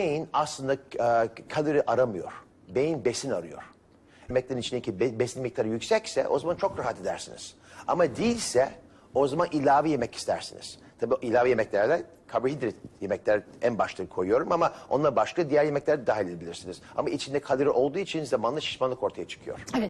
Beyin aslında e, kalori aramıyor. Beyin besin arıyor. Yemeklerin içindeki be- besin miktarı yüksekse o zaman çok rahat edersiniz. Ama değilse o zaman ilave yemek istersiniz. Tabii ilave yemeklerde karbonhidrat yemekler en başta koyuyorum ama onunla başka diğer yemekler de dahil edebilirsiniz. Ama içinde kalori olduğu için zamanla şişmanlık ortaya çıkıyor. Evet.